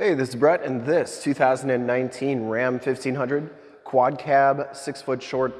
Hey, this is Brett, and this 2019 Ram 1500 quad cab, six foot short,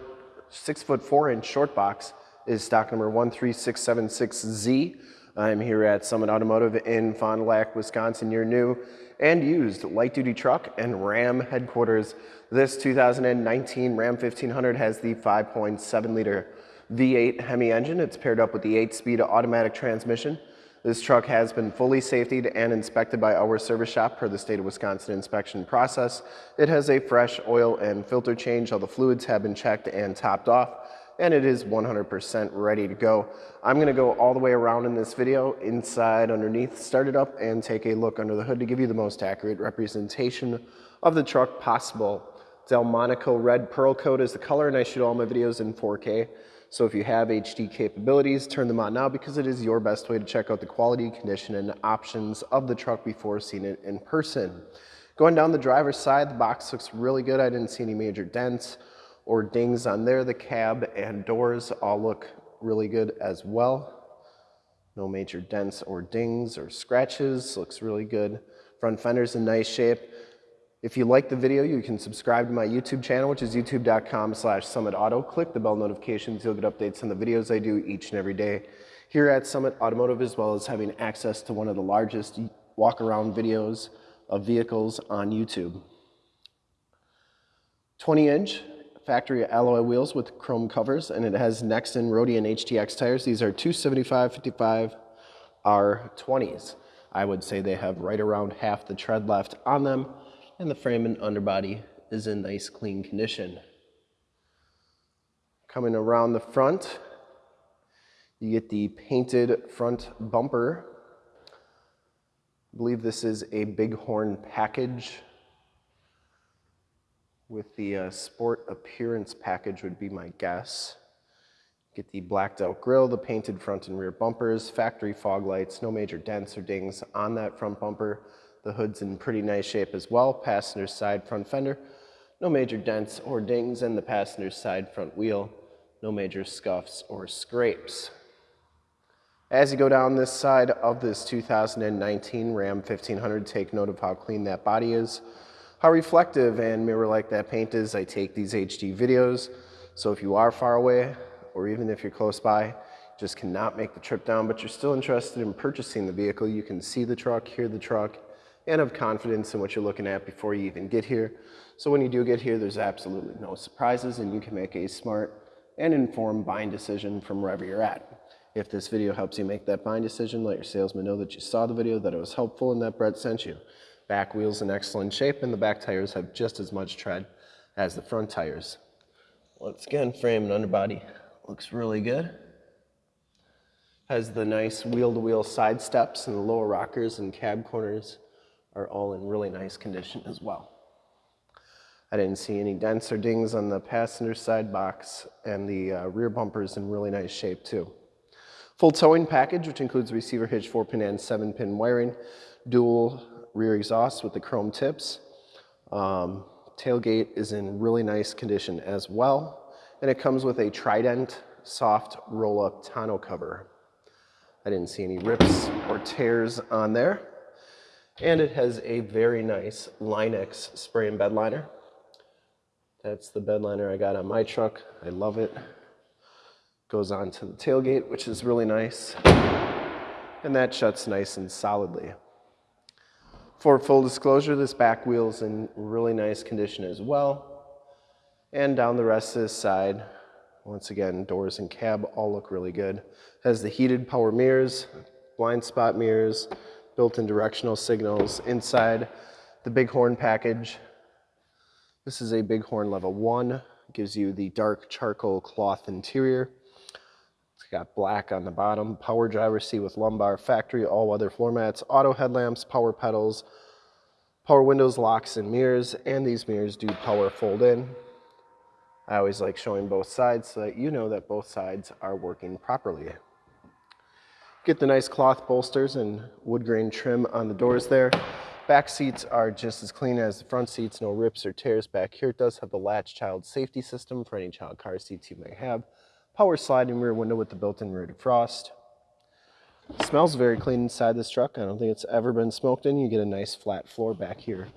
six foot four inch short box is stock number 13676Z. I'm here at Summit Automotive in Fond du Lac, Wisconsin, your new and used light duty truck and Ram headquarters. This 2019 Ram 1500 has the 5.7 liter V8 Hemi engine. It's paired up with the 8-speed automatic transmission. This truck has been fully safetied and inspected by our service shop per the state of Wisconsin inspection process. It has a fresh oil and filter change. All the fluids have been checked and topped off and it is 100% ready to go. I'm gonna go all the way around in this video, inside, underneath, start it up and take a look under the hood to give you the most accurate representation of the truck possible. Delmonico red pearl coat is the color and I shoot all my videos in 4K. So if you have HD capabilities, turn them on now because it is your best way to check out the quality, condition, and options of the truck before seeing it in person. Going down the driver's side, the box looks really good. I didn't see any major dents or dings on there. The cab and doors all look really good as well. No major dents or dings or scratches, looks really good. Front fender's in nice shape. If you like the video, you can subscribe to my YouTube channel, which is youtube.com slash summitauto. Click the bell notifications. You'll get updates on the videos I do each and every day here at Summit Automotive, as well as having access to one of the largest walk-around videos of vehicles on YouTube. 20-inch factory alloy wheels with chrome covers, and it has Nexen Roadian HTX tires. These are 275 55 R20s. I would say they have right around half the tread left on them and the frame and underbody is in nice clean condition. Coming around the front, you get the painted front bumper. I believe this is a Bighorn package with the uh, sport appearance package would be my guess. Get the blacked out grille, the painted front and rear bumpers, factory fog lights, no major dents or dings on that front bumper. The hood's in pretty nice shape as well. Passenger side front fender, no major dents or dings, and the passenger side front wheel, no major scuffs or scrapes. As you go down this side of this 2019 Ram 1500, take note of how clean that body is, how reflective and mirror-like that paint is. I take these HD videos, so if you are far away, or even if you're close by, just cannot make the trip down, but you're still interested in purchasing the vehicle, you can see the truck, hear the truck, and have confidence in what you're looking at before you even get here. So when you do get here, there's absolutely no surprises and you can make a smart and informed buying decision from wherever you're at. If this video helps you make that buying decision, let your salesman know that you saw the video, that it was helpful, and that Brett sent you. Back wheels in excellent shape, and the back tires have just as much tread as the front tires. Once again, frame and underbody looks really good. Has the nice wheel-to-wheel -wheel side steps and the lower rockers and cab corners are all in really nice condition as well. I didn't see any dents or dings on the passenger side box and the uh, rear bumpers in really nice shape too. Full towing package, which includes receiver hitch, 4-pin and 7-pin wiring, dual rear exhaust with the chrome tips. Um, tailgate is in really nice condition as well, and it comes with a Trident soft roll-up tonneau cover. I didn't see any rips or tears on there. And it has a very nice Line-X spray and bed liner. That's the bed liner I got on my truck. I love it. Goes on to the tailgate, which is really nice. And that shuts nice and solidly. For full disclosure, this back wheel is in really nice condition as well. And down the rest of this side, once again, doors and cab all look really good. Has the heated power mirrors, blind spot mirrors, built-in directional signals inside the Bighorn package. This is a Bighorn level one, gives you the dark charcoal cloth interior. It's got black on the bottom, power driver seat with lumbar, factory all-weather floor mats, auto headlamps, power pedals, power windows, locks, and mirrors, and these mirrors do power fold in. I always like showing both sides so that you know that both sides are working properly. Get the nice cloth bolsters and wood grain trim on the doors there. Back seats are just as clean as the front seats, no rips or tears back here. It does have the latch child safety system for any child car seats you may have. Power sliding rear window with the built-in rear defrost. Smells very clean inside this truck. I don't think it's ever been smoked in. You get a nice flat floor back here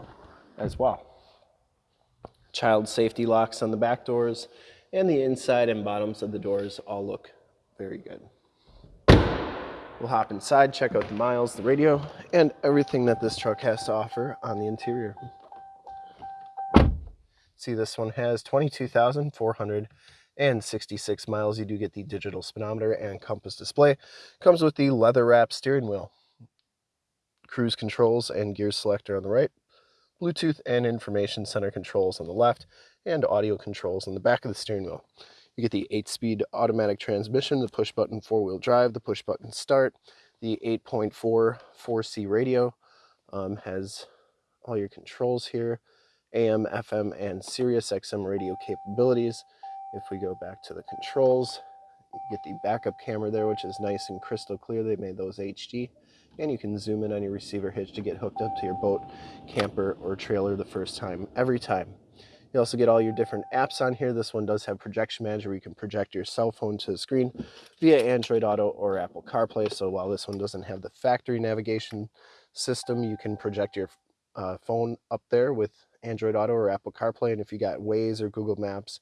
as well. Child safety locks on the back doors and the inside and bottoms of the doors all look very good. We'll hop inside, check out the miles, the radio, and everything that this truck has to offer on the interior. See, this one has 22,466 miles. You do get the digital speedometer and compass display. Comes with the leather wrap steering wheel. Cruise controls and gear selector on the right. Bluetooth and information center controls on the left. And audio controls on the back of the steering wheel. You get the 8-speed automatic transmission, the push-button four-wheel drive, the push-button start, the 8.4 4C radio, um, has all your controls here AM, FM, and Sirius XM radio capabilities. If we go back to the controls, you get the backup camera there, which is nice and crystal clear. They made those HD. And you can zoom in on your receiver hitch to get hooked up to your boat, camper, or trailer the first time, every time. You also get all your different apps on here. This one does have projection manager where you can project your cell phone to the screen via Android Auto or Apple CarPlay. So while this one doesn't have the factory navigation system, you can project your uh, phone up there with Android Auto or Apple CarPlay. And if you got Waze or Google Maps,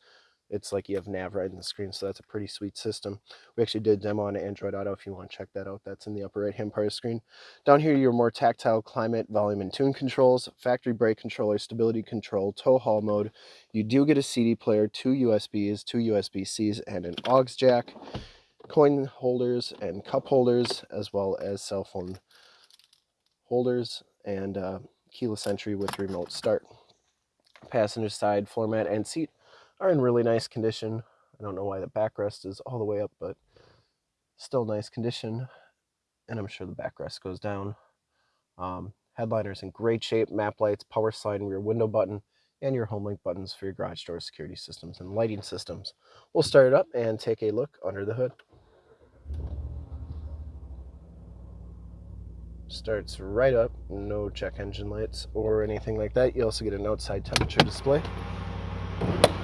it's like you have nav right in the screen. So that's a pretty sweet system. We actually did a demo on Android Auto. If you want to check that out, that's in the upper right hand part of the screen. Down here, your more tactile climate, volume, and tune controls, factory brake controller, stability control, tow haul mode. You do get a CD player, two USBs, two USB-Cs, and an aux jack, coin holders and cup holders, as well as cell phone holders and uh, keyless entry with remote start passenger side floor mat and seat are in really nice condition. I don't know why the backrest is all the way up, but still nice condition. And I'm sure the backrest goes down. Um, headliner's in great shape, map lights, power slide rear window button, and your home link buttons for your garage door security systems and lighting systems. We'll start it up and take a look under the hood. starts right up, no check engine lights or anything like that. You also get an outside temperature display.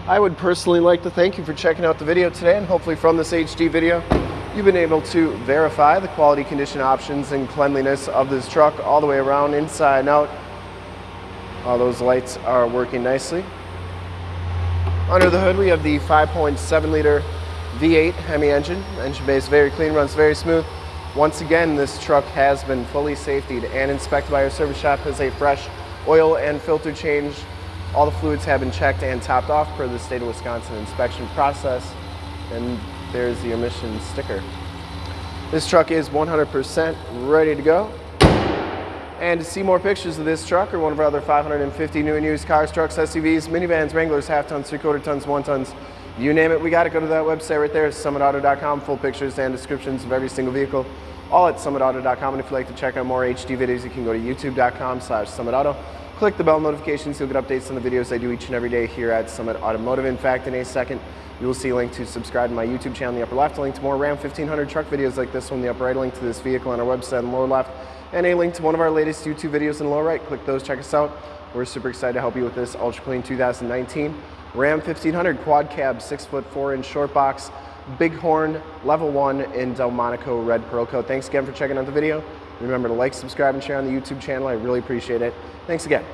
I would personally like to thank you for checking out the video today and hopefully from this HD video, you've been able to verify the quality condition options and cleanliness of this truck all the way around, inside and out. All those lights are working nicely. Under the hood, we have the 5.7 liter V8 Hemi engine. Engine base very clean, runs very smooth. Once again, this truck has been fully safetied and inspected by our service shop as a fresh oil and filter change. All the fluids have been checked and topped off per the state of Wisconsin inspection process. And there's the emissions sticker. This truck is 100% ready to go. And to see more pictures of this truck or one of our other 550 new and used cars, trucks, SUVs, minivans, Wranglers, half tons, three quarter tons, one tons, you name it, we got to go to that website right there, summitauto.com, full pictures and descriptions of every single vehicle all at summitauto.com. And if you'd like to check out more HD videos, you can go to youtube.com slash summitauto. Click the bell notifications, you'll get updates on the videos I do each and every day here at Summit Automotive. In fact, in a second, you will see a link to subscribe to my YouTube channel in the upper left, a link to more Ram 1500 truck videos like this one the upper right, a link to this vehicle on our website in the lower left, and a link to one of our latest YouTube videos in the lower right. Click those, check us out. We're super excited to help you with this Ultra Clean 2019 Ram 1500 quad cab, six foot four inch short box, Bighorn Level 1 in Delmonico Red Pearl Coat. Thanks again for checking out the video. Remember to like, subscribe, and share on the YouTube channel. I really appreciate it. Thanks again.